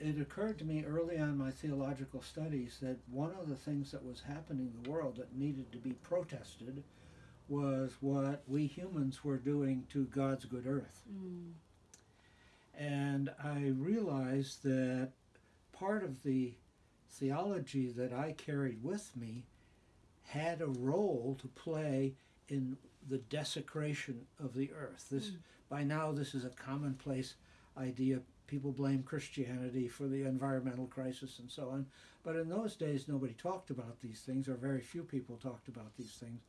it occurred to me early on in my theological studies that one of the things that was happening in the world that needed to be protested was what we humans were doing to God's good earth. Mm. And I realized that part of the theology that I carried with me had a role to play in the desecration of the earth. This Mm. by now this is a commonplace idea. People blame Christianity for the environmental crisis and so on. But in those days nobody talked about these things or very few people talked about these things.